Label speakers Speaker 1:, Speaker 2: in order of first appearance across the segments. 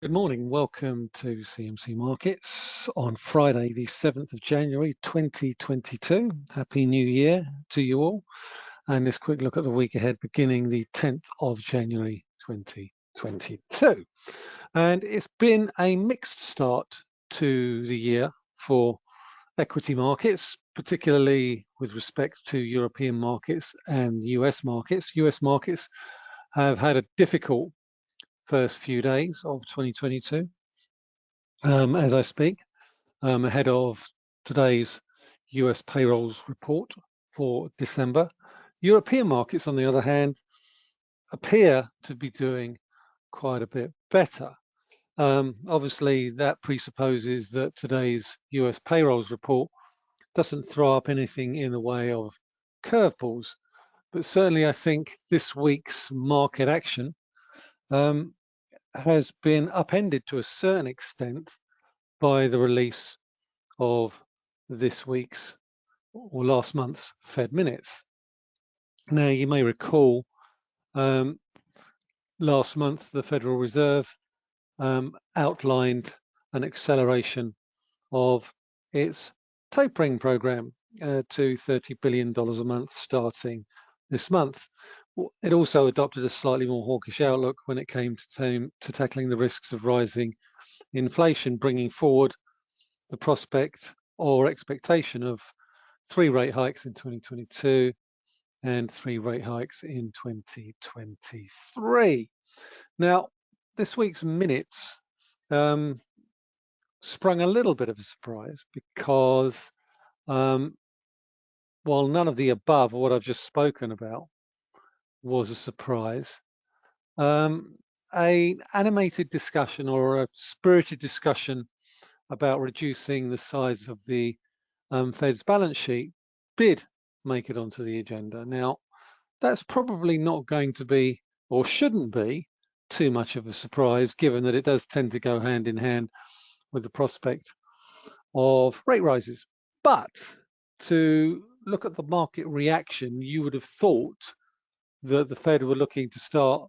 Speaker 1: Good morning. Welcome to CMC Markets on Friday, the 7th of January 2022. Happy New Year to you all. And this quick look at the week ahead beginning the 10th of January 2022. And it's been a mixed start to the year for equity markets, particularly with respect to European markets and US markets. US markets have had a difficult first few days of 2022 um, as I speak, um, ahead of today's US payrolls report for December. European markets, on the other hand, appear to be doing quite a bit better. Um, obviously, that presupposes that today's US payrolls report doesn't throw up anything in the way of curveballs, but certainly I think this week's market action um, has been upended to a certain extent by the release of this week's or last month's Fed minutes. Now, you may recall um, last month the Federal Reserve um, outlined an acceleration of its tapering program uh, to $30 billion a month starting this month. It also adopted a slightly more hawkish outlook when it came to, to tackling the risks of rising inflation, bringing forward the prospect or expectation of three rate hikes in 2022 and three rate hikes in 2023. Now, this week's minutes um, sprung a little bit of a surprise because um, while none of the above or what I've just spoken about was a surprise, um, a animated discussion or a spirited discussion about reducing the size of the um, Fed's balance sheet did make it onto the agenda. Now, that's probably not going to be or shouldn't be too much of a surprise given that it does tend to go hand in hand with the prospect of rate rises. But to look at the market reaction, you would have thought that the Fed were looking to start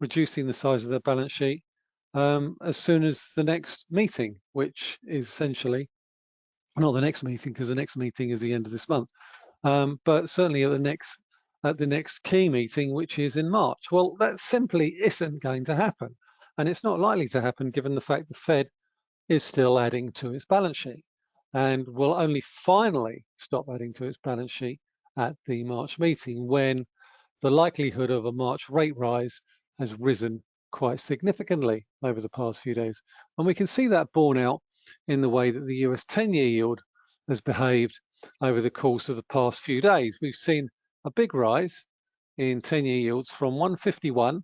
Speaker 1: reducing the size of their balance sheet um, as soon as the next meeting, which is essentially not the next meeting because the next meeting is the end of this month, um, but certainly at the next at the next key meeting, which is in March. Well, that simply isn't going to happen, and it's not likely to happen given the fact the Fed is still adding to its balance sheet and will only finally stop adding to its balance sheet at the March meeting when the likelihood of a March rate rise has risen quite significantly over the past few days. And we can see that borne out in the way that the US 10-year yield has behaved over the course of the past few days. We've seen a big rise in 10-year yields from 151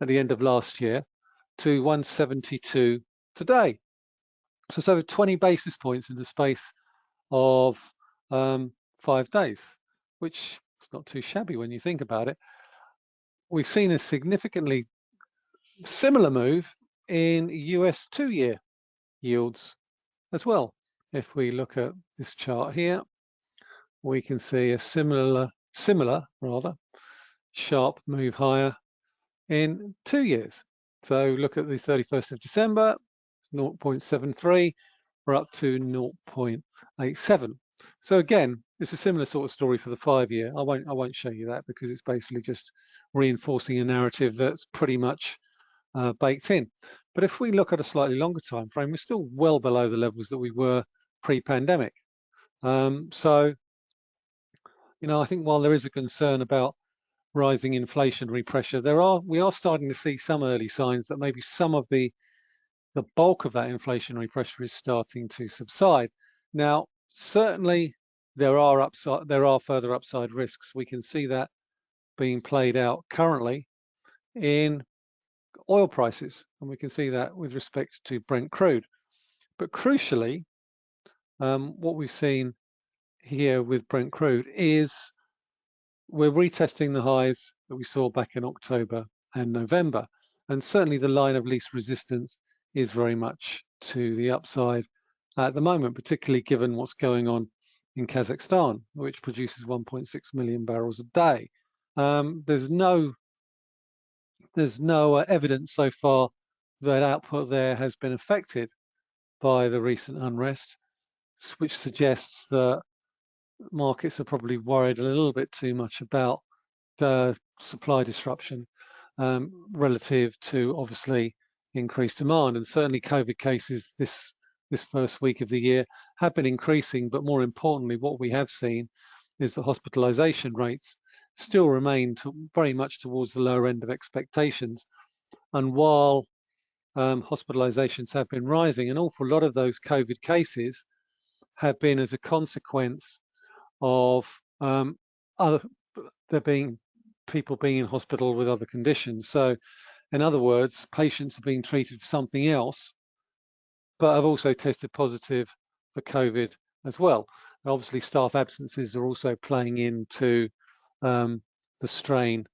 Speaker 1: at the end of last year to 172 today. So it's over 20 basis points in the space of um, five days, which not too shabby when you think about it. We've seen a significantly similar move in US two-year yields as well. If we look at this chart here, we can see a similar, similar rather, sharp move higher in two years. So look at the 31st of December, 0.73, we're up to 0.87. So again, it's a similar sort of story for the five year. I won't I won't show you that because it's basically just reinforcing a narrative that's pretty much uh, baked in. But if we look at a slightly longer time frame, we're still well below the levels that we were pre-pandemic. Um, so, you know, I think while there is a concern about rising inflationary pressure, there are we are starting to see some early signs that maybe some of the the bulk of that inflationary pressure is starting to subside. Now, certainly there are upside, there are further upside risks. We can see that being played out currently in oil prices, and we can see that with respect to Brent crude. But crucially, um, what we've seen here with Brent crude is we're retesting the highs that we saw back in October and November. And certainly the line of least resistance is very much to the upside at the moment, particularly given what's going on in Kazakhstan, which produces 1.6 million barrels a day. Um, there's no there's no uh, evidence so far that output there has been affected by the recent unrest, which suggests that markets are probably worried a little bit too much about the supply disruption um, relative to obviously increased demand. And certainly COVID cases this this first week of the year have been increasing, but more importantly, what we have seen is that hospitalization rates still remain to, very much towards the lower end of expectations. And while um, hospitalizations have been rising, an awful lot of those COVID cases have been as a consequence of um, other, there being people being in hospital with other conditions. So in other words, patients are being treated for something else, but have also tested positive for COVID as well. And obviously staff absences are also playing into um, the strain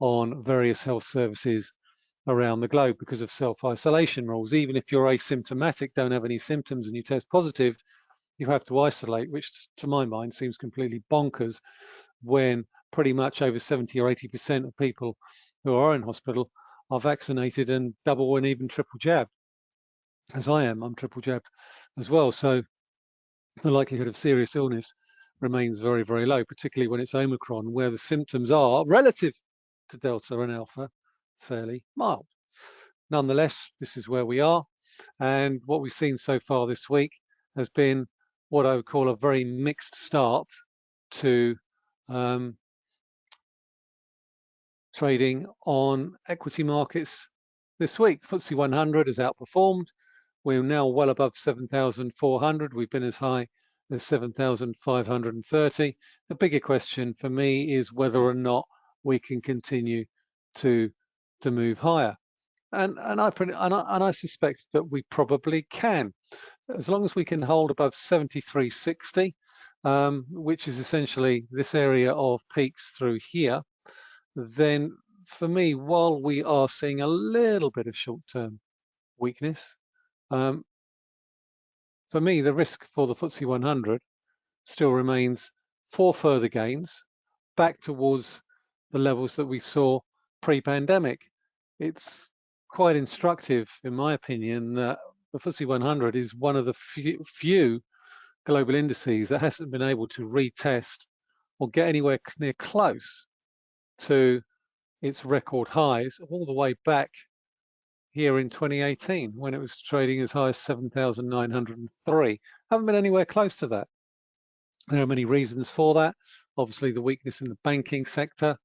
Speaker 1: on various health services around the globe because of self-isolation rules. Even if you're asymptomatic, don't have any symptoms and you test positive, you have to isolate, which to my mind seems completely bonkers when pretty much over 70 or 80% of people who are in hospital are vaccinated and double and even triple jabbed, as I am. I'm triple jabbed as well. So the likelihood of serious illness remains very, very low, particularly when it's Omicron, where the symptoms are relative to Delta and Alpha fairly mild. Nonetheless, this is where we are. And what we've seen so far this week has been what I would call a very mixed start to um, trading on equity markets this week. FTSE 100 has outperformed. We're now well above 7,400. We've been as high as 7,530. The bigger question for me is whether or not we can continue to to move higher. And and I and I, and I suspect that we probably can, as long as we can hold above 73.60, um, which is essentially this area of peaks through here then for me, while we are seeing a little bit of short-term weakness, um, for me, the risk for the FTSE 100 still remains for further gains back towards the levels that we saw pre-pandemic. It's quite instructive, in my opinion, that the FTSE 100 is one of the few, few global indices that hasn't been able to retest or get anywhere near close to its record highs all the way back here in 2018 when it was trading as high as 7,903. Haven't been anywhere close to that. There are many reasons for that. Obviously, the weakness in the banking sector,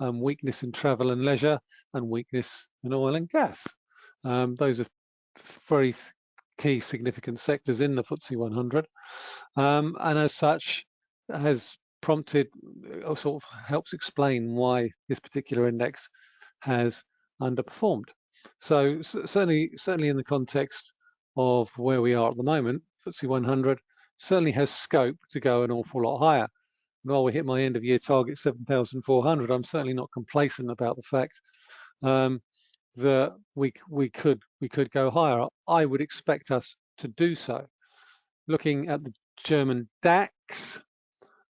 Speaker 1: um, weakness in travel and leisure, and weakness in oil and gas. Um, those are very key significant sectors in the FTSE 100. Um, and as such, has prompted or uh, sort of helps explain why this particular index has underperformed. So certainly, certainly in the context of where we are at the moment, FTSE 100 certainly has scope to go an awful lot higher. And while we hit my end of year target 7,400, I'm certainly not complacent about the fact um, that we we could we could go higher. I would expect us to do so. Looking at the German DAX,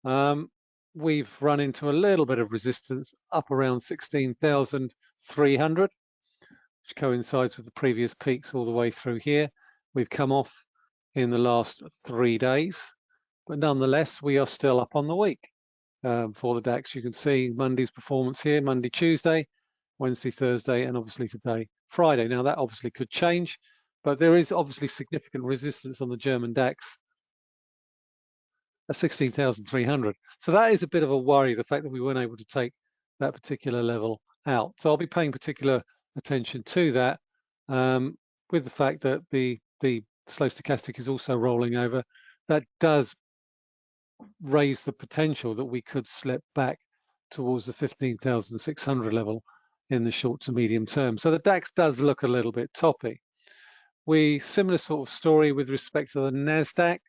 Speaker 1: um, we've run into a little bit of resistance up around 16,300, which coincides with the previous peaks all the way through here. We've come off in the last three days, but nonetheless, we are still up on the week um, for the DAX. You can see Monday's performance here, Monday, Tuesday, Wednesday, Thursday, and obviously today, Friday. Now that obviously could change, but there is obviously significant resistance on the German DAX at 16,300. So that is a bit of a worry, the fact that we weren't able to take that particular level out. So I'll be paying particular attention to that um, with the fact that the, the slow stochastic is also rolling over. That does raise the potential that we could slip back towards the 15,600 level in the short to medium term. So the DAX does look a little bit toppy. We similar sort of story with respect to the NASDAQ.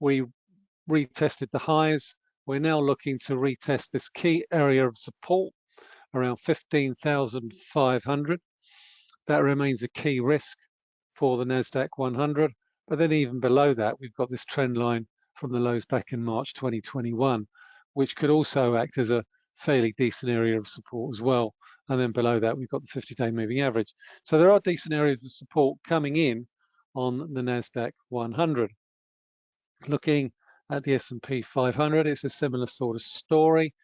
Speaker 1: We retested the highs. We're now looking to retest this key area of support around 15,500. That remains a key risk for the NASDAQ 100. But then even below that, we've got this trend line from the lows back in March 2021, which could also act as a fairly decent area of support as well And then below that, we've got the 50-day moving average. So there are decent areas of support coming in on the NASDAQ 100. Looking at the S&P 500, it's a similar sort of story,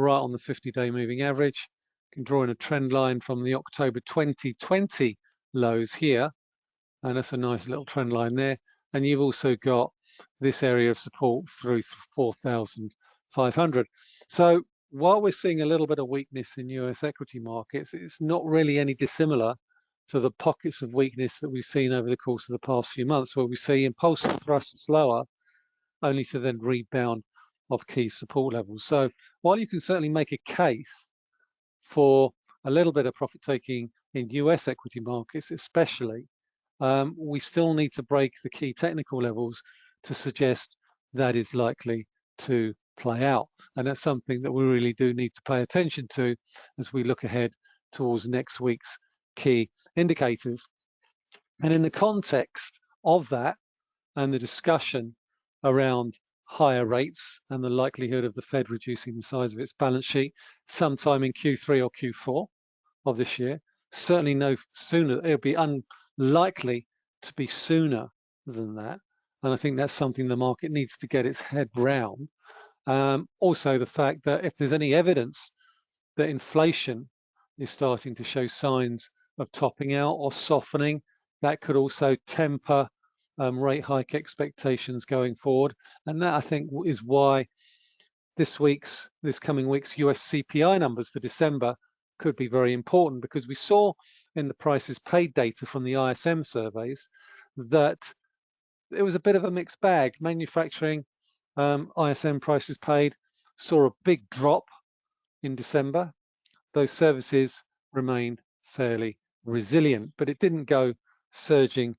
Speaker 1: right on the 50-day moving average. You can draw in a trend line from the October 2020 lows here, and that's a nice little trend line there. And you've also got this area of support through 4,500. So while we're seeing a little bit of weakness in US equity markets, it's not really any dissimilar to the pockets of weakness that we've seen over the course of the past few months, where we see impulsive thrusts lower, only to then rebound of key support levels. So while you can certainly make a case for a little bit of profit taking in US equity markets, especially, um, we still need to break the key technical levels to suggest that is likely to play out. And that's something that we really do need to pay attention to as we look ahead towards next week's key indicators. And in the context of that and the discussion around higher rates and the likelihood of the Fed reducing the size of its balance sheet sometime in Q3 or Q4 of this year, certainly no sooner, it'll be unlikely to be sooner than that. And I think that's something the market needs to get its head round. Um, also, the fact that if there's any evidence that inflation is starting to show signs of topping out or softening, that could also temper um, rate hike expectations going forward. And that I think is why this week's, this coming week's US CPI numbers for December could be very important because we saw in the prices paid data from the ISM surveys that it was a bit of a mixed bag. Manufacturing um, ISM prices paid saw a big drop in December. Those services remained fairly resilient, but it didn't go surging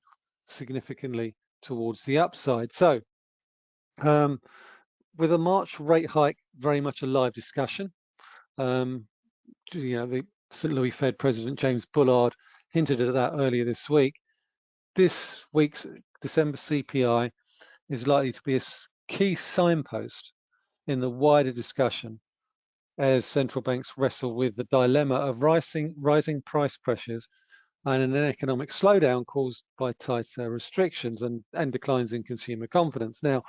Speaker 1: significantly towards the upside. So um, with a March rate hike very much a live discussion, um, you know, the St. Louis Fed President James Bullard hinted at that earlier this week. This week's December CPI is likely to be a key signpost in the wider discussion as central banks wrestle with the dilemma of rising, rising price pressures and an economic slowdown caused by tighter restrictions and, and declines in consumer confidence. Now,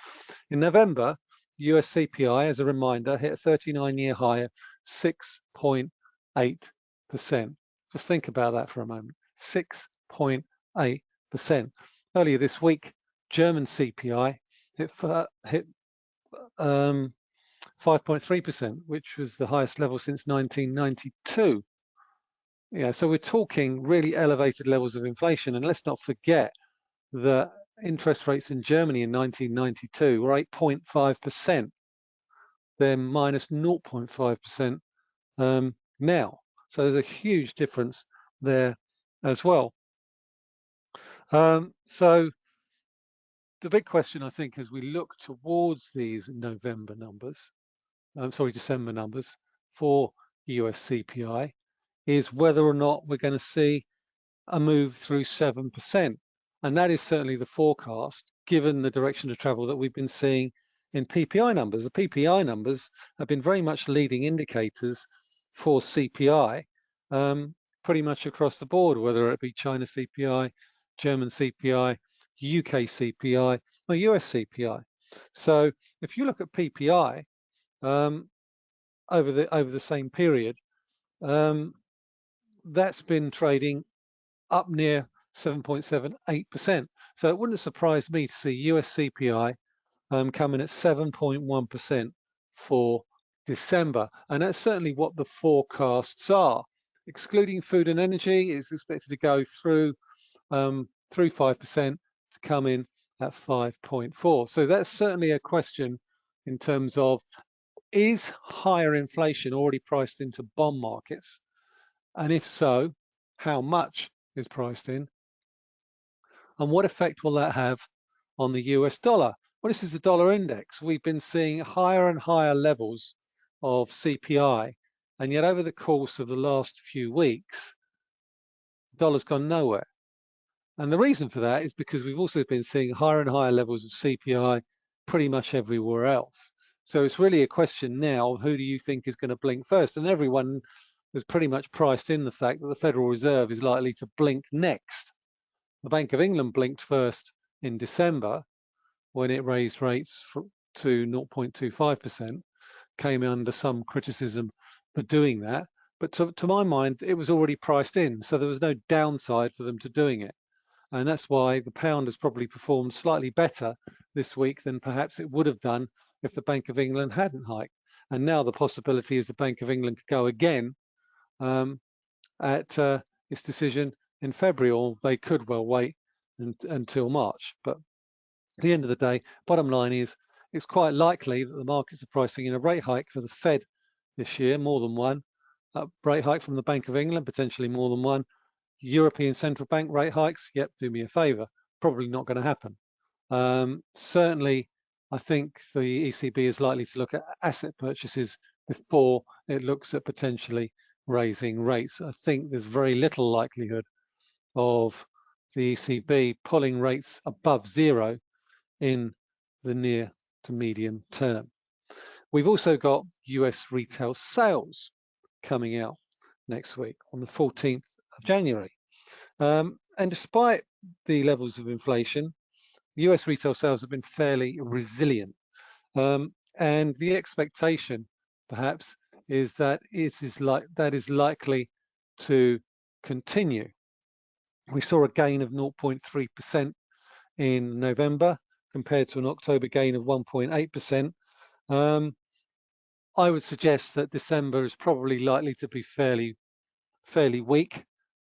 Speaker 1: in November, US CPI, as a reminder, hit a 39-year high of 6.8%. Just think about that for a moment, 6.8%. Earlier this week, German CPI hit, hit um, 5.3%, which was the highest level since 1992. Yeah, so we're talking really elevated levels of inflation. And let's not forget that interest rates in Germany in 1992 were 8.5%. They're minus 0.5% um, now. So there's a huge difference there as well. Um, so the big question, I think, as we look towards these November numbers, I'm um, sorry, December numbers for US CPI, is whether or not we're going to see a move through 7%. And that is certainly the forecast, given the direction of travel that we've been seeing in PPI numbers. The PPI numbers have been very much leading indicators for CPI, um, pretty much across the board, whether it be China CPI, German CPI, UK CPI, or US CPI. So if you look at PPI um, over the over the same period, um, that's been trading up near 7.78%. So it wouldn't surprise me to see US CPI um, coming at 7.1% for December. And that's certainly what the forecasts are. Excluding food and energy is expected to go through um, through 5% to come in at 5.4. So that's certainly a question in terms of is higher inflation already priced into bond markets? And if so, how much is priced in? And what effect will that have on the US dollar? Well, this is the dollar index. We've been seeing higher and higher levels of CPI. And yet over the course of the last few weeks, the dollar's gone nowhere. And the reason for that is because we've also been seeing higher and higher levels of CPI pretty much everywhere else. So it's really a question now who do you think is going to blink first? And everyone has pretty much priced in the fact that the Federal Reserve is likely to blink next. The Bank of England blinked first in December when it raised rates to 0.25%, came under some criticism for doing that. But to, to my mind, it was already priced in, so there was no downside for them to doing it. And that's why the pound has probably performed slightly better this week than perhaps it would have done if the Bank of England hadn't hiked. And now the possibility is the Bank of England could go again um, at uh, its decision in February, or they could well wait and, until March. But at the end of the day, bottom line is it's quite likely that the markets are pricing in a rate hike for the Fed this year, more than one. A rate hike from the Bank of England, potentially more than one. European Central Bank rate hikes, yep, do me a favor. Probably not going to happen. Um, certainly, I think the ECB is likely to look at asset purchases before it looks at potentially raising rates. I think there's very little likelihood of the ECB pulling rates above zero in the near to medium term. We've also got US retail sales coming out next week on the 14th of January. Um, and despite the levels of inflation, US retail sales have been fairly resilient. Um, and the expectation, perhaps, is that it is like that is likely to continue. We saw a gain of 0.3% in November compared to an October gain of 1.8%. Um, I would suggest that December is probably likely to be fairly, fairly weak,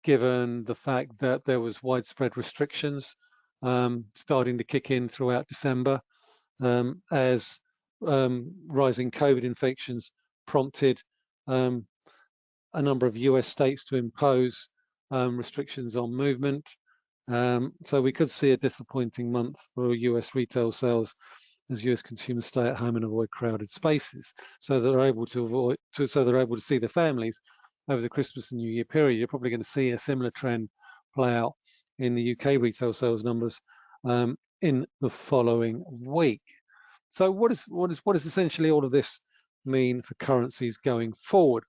Speaker 1: given the fact that there was widespread restrictions um, starting to kick in throughout December um, as um, rising COVID infections prompted um, a number of US states to impose um, restrictions on movement. Um, so we could see a disappointing month for US retail sales as US consumers stay at home and avoid crowded spaces. So they're able to avoid, to, so they're able to see their families over the Christmas and New Year period. You're probably going to see a similar trend play out in the UK retail sales numbers um, in the following week. So what is what is what is essentially all of this mean for currencies going forward?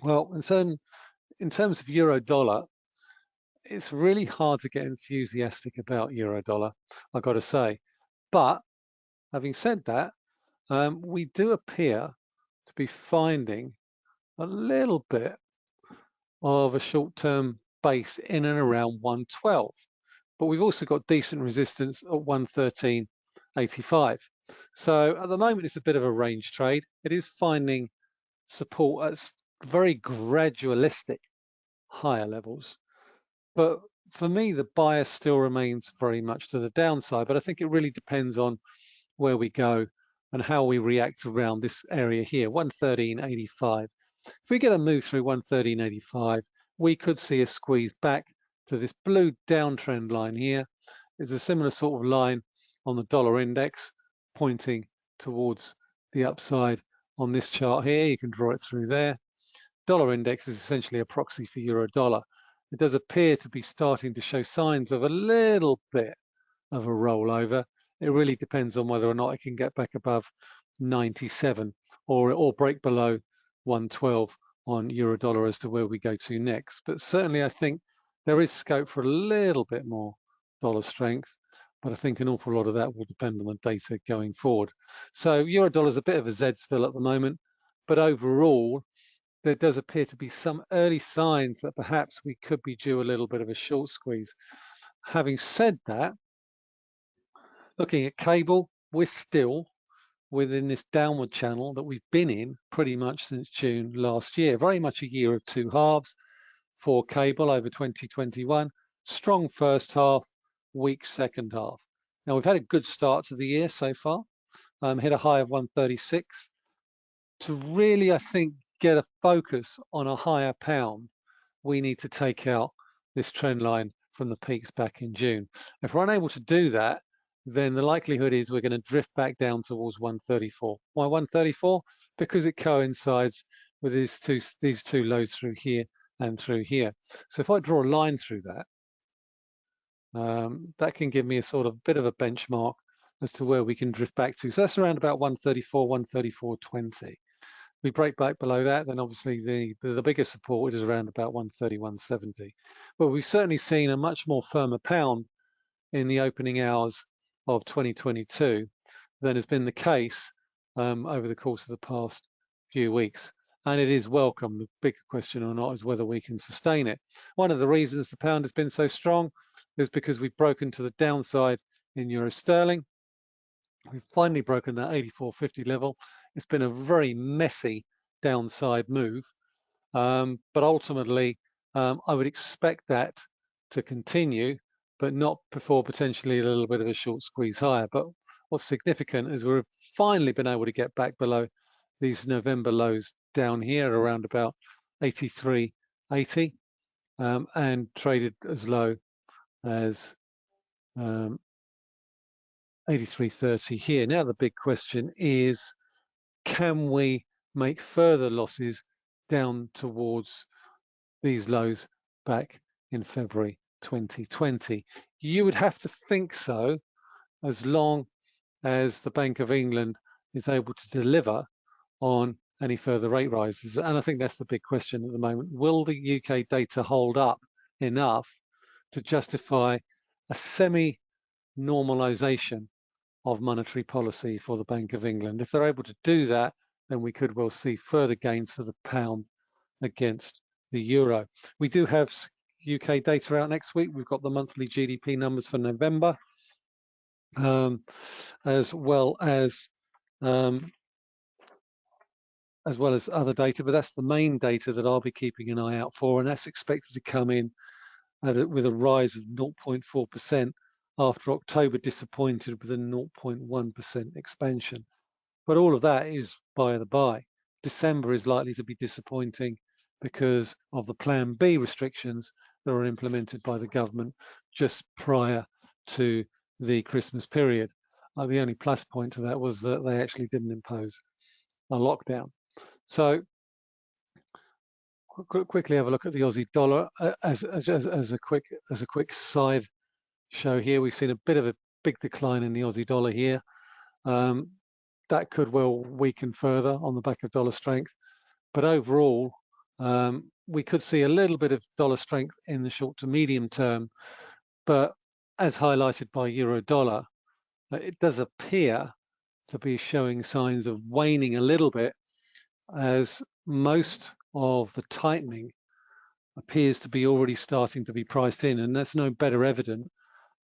Speaker 1: Well, in, in terms of euro dollar, it's really hard to get enthusiastic about euro dollar, I've got to say. But having said that, um, we do appear to be finding a little bit of a short-term base in and around 112. But we've also got decent resistance at 113.85. So at the moment, it's a bit of a range trade. It is finding support at very gradualistic higher levels. But for me, the bias still remains very much to the downside. But I think it really depends on where we go and how we react around this area here, 113.85. If we get a move through 113.85, we could see a squeeze back to this blue downtrend line here. It's a similar sort of line on the dollar index pointing towards the upside on this chart here. You can draw it through there. Dollar index is essentially a proxy for euro dollar. It does appear to be starting to show signs of a little bit of a rollover. It really depends on whether or not it can get back above 97 or, or break below 112 on euro dollar as to where we go to next. But certainly I think there is scope for a little bit more dollar strength but I think an awful lot of that will depend on the data going forward. So euro dollar is a bit of a Zedsville at the moment, but overall, there does appear to be some early signs that perhaps we could be due a little bit of a short squeeze. Having said that, looking at cable, we're still within this downward channel that we've been in pretty much since June last year. Very much a year of two halves for cable over 2021. Strong first half, weak second half. Now we've had a good start to the year so far, um, hit a high of 136. To really, I think, get a focus on a higher pound, we need to take out this trend line from the peaks back in June. If we're unable to do that, then the likelihood is we're going to drift back down towards 134. Why 134? Because it coincides with these two, these two lows through here and through here. So if I draw a line through that, um, that can give me a sort of bit of a benchmark as to where we can drift back to. So that's around about 134, 134.20. we break back below that, then obviously the, the biggest support is around about 130, 170. But we've certainly seen a much more firmer pound in the opening hours of 2022 than has been the case um, over the course of the past few weeks. And it is welcome. The bigger question or not is whether we can sustain it. One of the reasons the pound has been so strong is because we've broken to the downside in euro sterling. We've finally broken that 84.50 level it's been a very messy downside move, um, but ultimately um, I would expect that to continue, but not before potentially a little bit of a short squeeze higher. But what's significant is we've finally been able to get back below these November lows down here around about 83.80 um, and traded as low as um, 83.30 here. Now the big question is can we make further losses down towards these lows back in February 2020? You would have to think so as long as the Bank of England is able to deliver on any further rate rises. And I think that's the big question at the moment. Will the UK data hold up enough to justify a semi-normalization of monetary policy for the Bank of England. If they're able to do that, then we could well see further gains for the pound against the euro. We do have UK data out next week. We've got the monthly GDP numbers for November, um, as well as um, as well as other data, but that's the main data that I'll be keeping an eye out for, and that's expected to come in a, with a rise of 0.4% after October disappointed with a 0.1% expansion. But all of that is by the by. December is likely to be disappointing because of the Plan B restrictions that were implemented by the government just prior to the Christmas period. Uh, the only plus point to that was that they actually didn't impose a lockdown. So qu quickly have a look at the Aussie dollar uh, as, as, as a quick as a quick side show here. We've seen a bit of a big decline in the Aussie dollar here. Um, that could well weaken further on the back of dollar strength. But overall, um, we could see a little bit of dollar strength in the short to medium term. But as highlighted by euro dollar, uh, it does appear to be showing signs of waning a little bit as most of the tightening appears to be already starting to be priced in and that's no better evident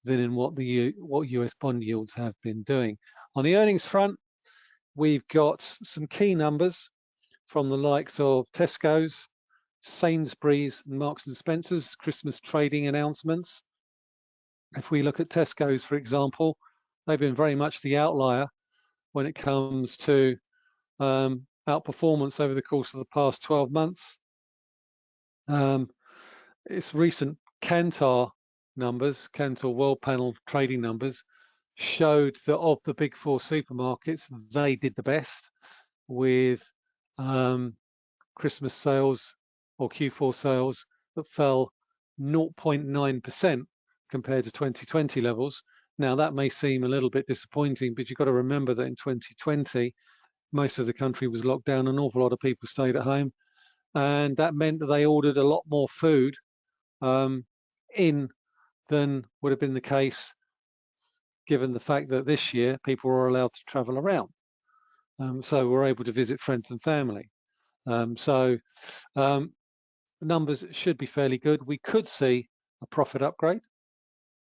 Speaker 1: than in what the what US bond yields have been doing. On the earnings front, we've got some key numbers from the likes of Tesco's, Sainsbury's, and Marks and Spencer's Christmas trading announcements. If we look at Tesco's, for example, they've been very much the outlier when it comes to um, outperformance over the course of the past 12 months. Um, its recent Kantar numbers, Kantar World Panel trading numbers, showed that of the big four supermarkets, they did the best with um, Christmas sales or Q4 sales that fell 0.9% compared to 2020 levels. Now that may seem a little bit disappointing, but you've got to remember that in 2020, most of the country was locked down, an awful lot of people stayed at home. And that meant that they ordered a lot more food um, in than would have been the case given the fact that this year people were allowed to travel around. Um, so we're able to visit friends and family. Um, so um, numbers should be fairly good. We could see a profit upgrade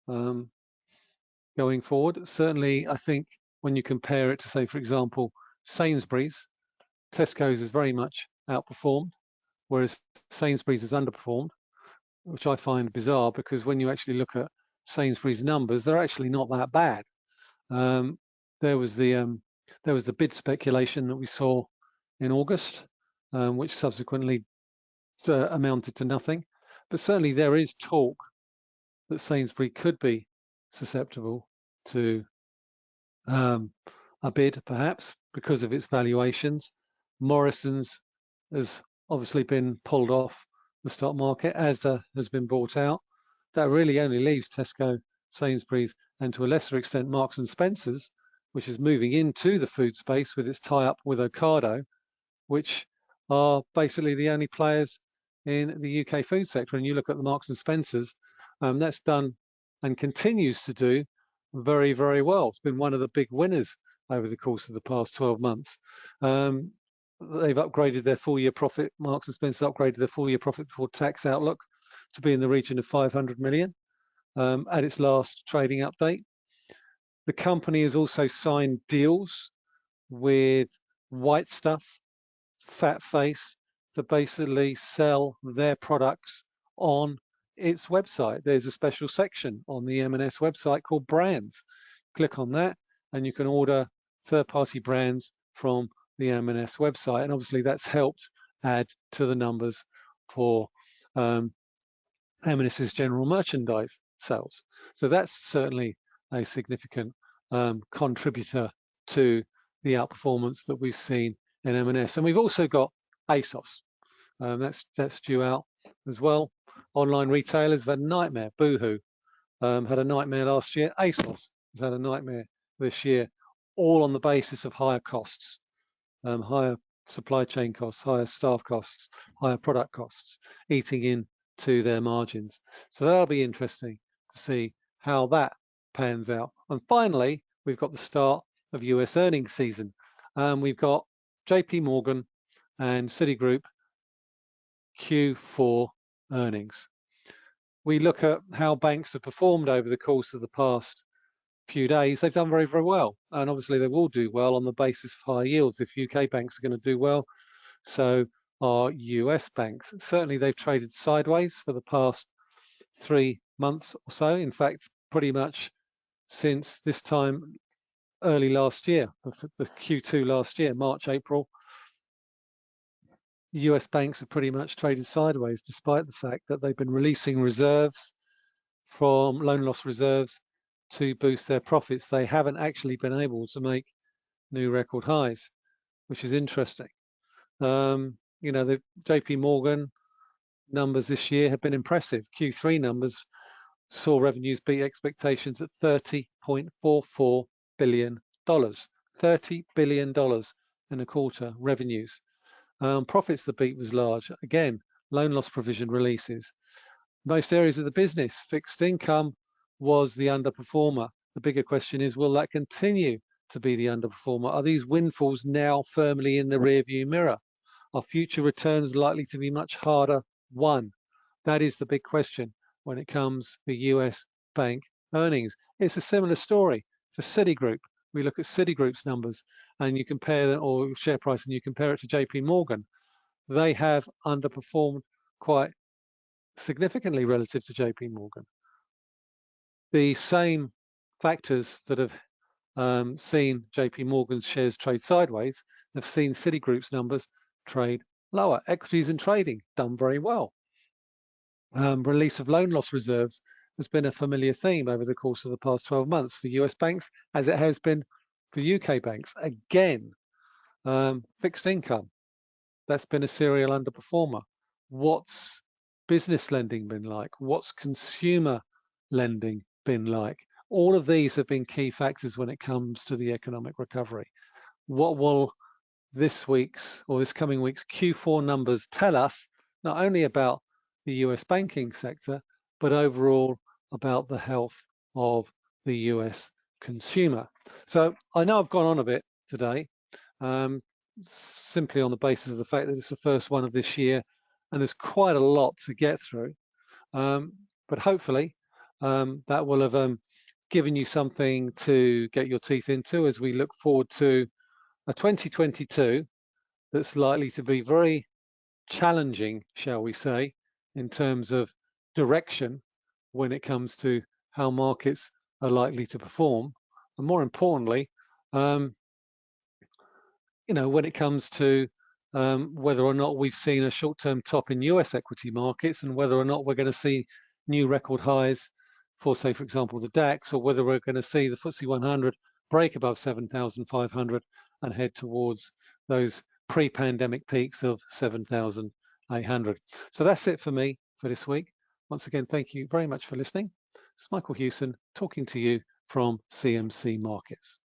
Speaker 1: um, going forward. Certainly, I think when you compare it to, say, for example, Sainsbury's, Tesco's has very much outperformed, whereas Sainsbury's has underperformed which I find bizarre because when you actually look at Sainsbury's numbers, they're actually not that bad. Um, there was the um, there was the bid speculation that we saw in August, um, which subsequently uh, amounted to nothing. But certainly there is talk that Sainsbury could be susceptible to um, a bid, perhaps because of its valuations. Morrison's has obviously been pulled off the stock market. Asda has been bought out. That really only leaves Tesco, Sainsbury's, and to a lesser extent Marks and Spencers, which is moving into the food space with its tie-up with Ocado, which are basically the only players in the UK food sector. And you look at the Marks and Spencers, um, that's done and continues to do very, very well. It's been one of the big winners over the course of the past 12 months. Um, they've upgraded their full year profit. Marks and Spencer upgraded their full year profit before tax outlook to be in the region of 500 million um, at its last trading update. The company has also signed deals with White Stuff, Fat Face to basically sell their products on its website. There's a special section on the M&S website called brands. Click on that and you can order third-party brands from the M&S website. And obviously that's helped add to the numbers for um, M&S's general merchandise sales. So that's certainly a significant um, contributor to the outperformance that we've seen in M&S. And we've also got ASOS. Um, that's that's due out as well. Online retailers have had a nightmare. Boohoo um, had a nightmare last year. ASOS has had a nightmare this year, all on the basis of higher costs, um, higher supply chain costs, higher staff costs, higher product costs, eating into their margins. So that'll be interesting to see how that pans out. And finally, we've got the start of US earnings season. Um, we've got JP Morgan and Citigroup Q4 earnings. We look at how banks have performed over the course of the past few days. They've done very, very well. And obviously they will do well on the basis of high yields. If UK banks are going to do well, so are US banks. Certainly they've traded sideways for the past three months or so. In fact, pretty much since this time early last year, the Q2 last year, March, April, US banks have pretty much traded sideways despite the fact that they've been releasing reserves from loan loss reserves to boost their profits. They haven't actually been able to make new record highs, which is interesting. Um, you know, the JP Morgan numbers this year have been impressive. Q3 numbers saw revenues beat expectations at $30.44 billion. $30 billion in a quarter revenues. Um, profits, the beat was large. Again, loan loss provision releases. Most areas of the business, fixed income was the underperformer. The bigger question is, will that continue to be the underperformer? Are these windfalls now firmly in the rearview mirror? Are future returns likely to be much harder won? That is the big question when it comes to US bank earnings. It's a similar story for Citigroup we look at Citigroup's numbers and you compare them or share price and you compare it to JP Morgan, they have underperformed quite significantly relative to JP Morgan. The same factors that have um, seen JP Morgan's shares trade sideways have seen Citigroup's numbers trade lower. Equities and trading done very well. Um, release of loan loss reserves has been a familiar theme over the course of the past 12 months for US banks, as it has been for UK banks. Again, um, fixed income, that's been a serial underperformer. What's business lending been like? What's consumer lending been like? All of these have been key factors when it comes to the economic recovery. What will this week's or this coming week's Q4 numbers tell us not only about the US banking sector, but overall about the health of the US consumer. So I know I've gone on a bit today, um, simply on the basis of the fact that it's the first one of this year and there's quite a lot to get through. Um, but hopefully um, that will have um, given you something to get your teeth into as we look forward to a 2022 that's likely to be very challenging, shall we say, in terms of direction when it comes to how markets are likely to perform. And more importantly, um, you know, when it comes to um, whether or not we've seen a short-term top in US equity markets and whether or not we're going to see new record highs for, say, for example, the DAX, or whether we're going to see the FTSE 100 break above 7,500 and head towards those pre-pandemic peaks of 7,800. So that's it for me for this week. Once again, thank you very much for listening. It's Michael Hewson talking to you from CMC Markets.